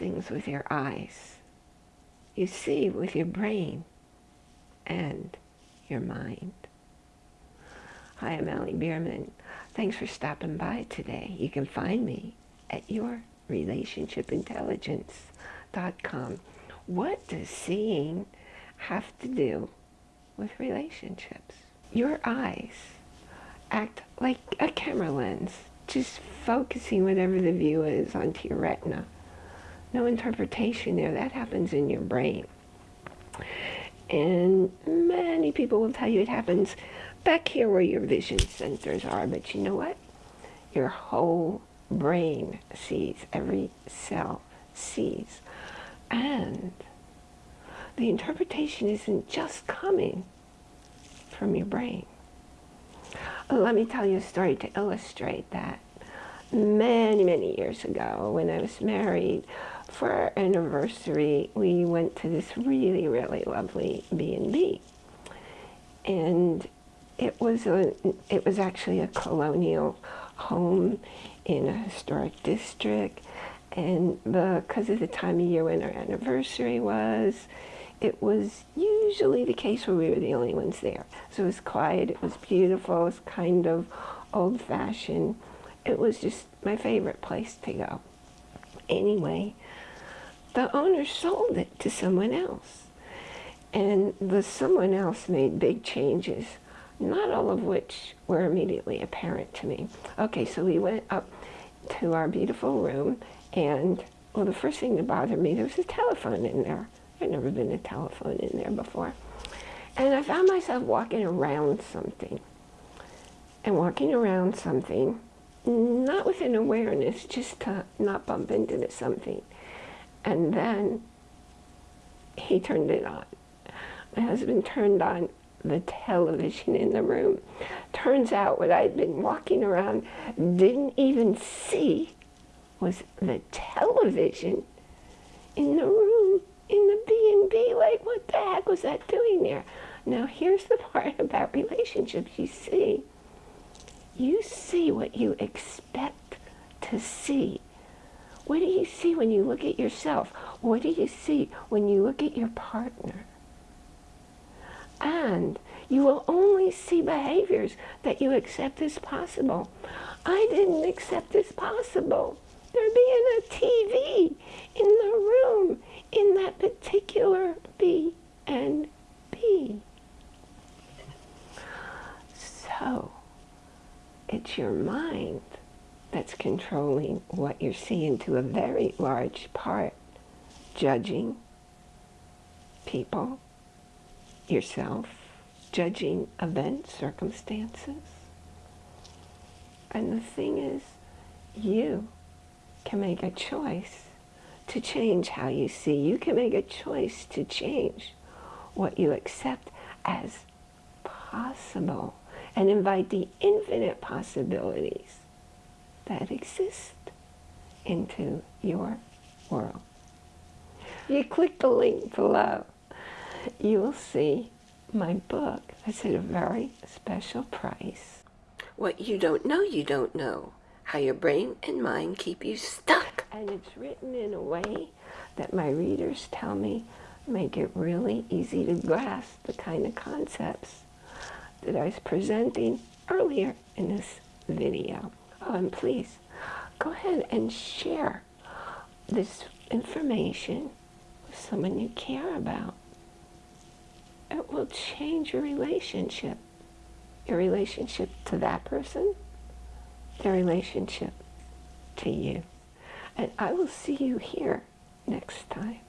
things with your eyes. You see with your brain and your mind. Hi, I'm Allie Bierman. Thanks for stopping by today. You can find me at yourrelationshipintelligence.com. What does seeing have to do with relationships? Your eyes act like a camera lens, just focusing whatever the view is onto your retina. No interpretation there. That happens in your brain. And many people will tell you it happens back here where your vision centers are. But you know what? Your whole brain sees. Every cell sees. And the interpretation isn't just coming from your brain. Let me tell you a story to illustrate that. Many, many years ago, when I was married, for our anniversary, we went to this really, really lovely B&B. And it was, a, it was actually a colonial home in a historic district. And because of the time of year when our anniversary was, it was usually the case where we were the only ones there. So it was quiet, it was beautiful, it was kind of old-fashioned. It was just my favorite place to go. Anyway, the owner sold it to someone else. And the someone else made big changes, not all of which were immediately apparent to me. Okay, so we went up to our beautiful room, and, well, the first thing that bothered me, there was a telephone in there. I'd never been a telephone in there before. And I found myself walking around something. And walking around something, not with an awareness, just to not bump into something. And then he turned it on. My husband turned on the television in the room. Turns out what I'd been walking around, didn't even see, was the television in the room in the B&B. Like, what the heck was that doing there? Now, here's the part about relationships. You see, you see what you expect to see. What do you see when you look at yourself? What do you see when you look at your partner? And you will only see behaviors that you accept as possible. I didn't accept as possible. There being a TV in the room in that particular B and B. So, it's your mind that's controlling what you're seeing to a very large part. Judging people, yourself, judging events, circumstances. And the thing is, you can make a choice to change how you see. You can make a choice to change what you accept as possible and invite the infinite possibilities that exist into your world. You click the link below, you will see my book that's at a very special price. What you don't know, you don't know how your brain and mind keep you stuck. And it's written in a way that my readers tell me make it really easy to grasp the kind of concepts that I was presenting earlier in this video. And please, go ahead and share this information with someone you care about. It will change your relationship. Your relationship to that person their relationship to you. And I will see you here next time.